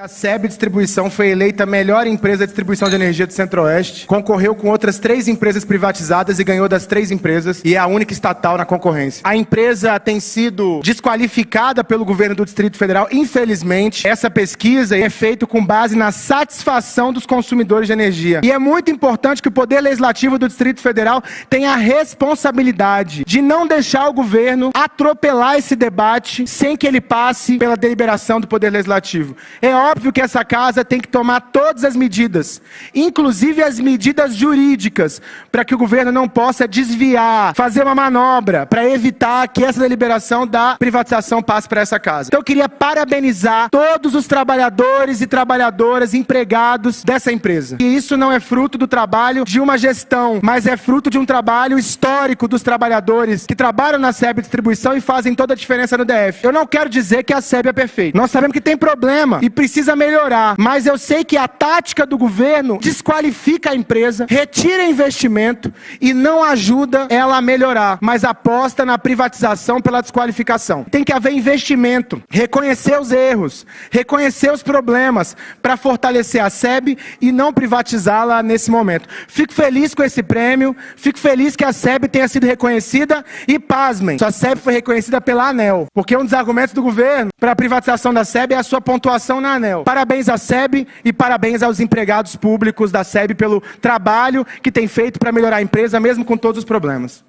A SEB Distribuição foi eleita a melhor empresa de distribuição de energia do Centro-Oeste, concorreu com outras três empresas privatizadas e ganhou das três empresas e é a única estatal na concorrência. A empresa tem sido desqualificada pelo governo do Distrito Federal, infelizmente. Essa pesquisa é feita com base na satisfação dos consumidores de energia. E é muito importante que o Poder Legislativo do Distrito Federal tenha a responsabilidade de não deixar o governo atropelar esse debate sem que ele passe pela deliberação do Poder Legislativo. É óbvio que essa casa tem que tomar todas as medidas, inclusive as medidas jurídicas, para que o governo não possa desviar, fazer uma manobra para evitar que essa deliberação da privatização passe para essa casa. Então eu queria parabenizar todos os trabalhadores e trabalhadoras empregados dessa empresa. E isso não é fruto do trabalho de uma gestão, mas é fruto de um trabalho histórico dos trabalhadores que trabalham na SEB Distribuição e fazem toda a diferença no DF. Eu não quero dizer que a SEB é perfeita. Nós sabemos que tem problema e precisa precisa melhorar, mas eu sei que a tática do governo desqualifica a empresa, retira investimento e não ajuda ela a melhorar, mas aposta na privatização pela desqualificação. Tem que haver investimento, reconhecer os erros, reconhecer os problemas para fortalecer a SEB e não privatizá-la nesse momento. Fico feliz com esse prêmio, fico feliz que a SEB tenha sido reconhecida e pasmem, a SEB foi reconhecida pela ANEL, porque um dos argumentos do governo para a privatização da SEB é a sua pontuação na ANEL. Parabéns à SEB e parabéns aos empregados públicos da SEB pelo trabalho que tem feito para melhorar a empresa, mesmo com todos os problemas.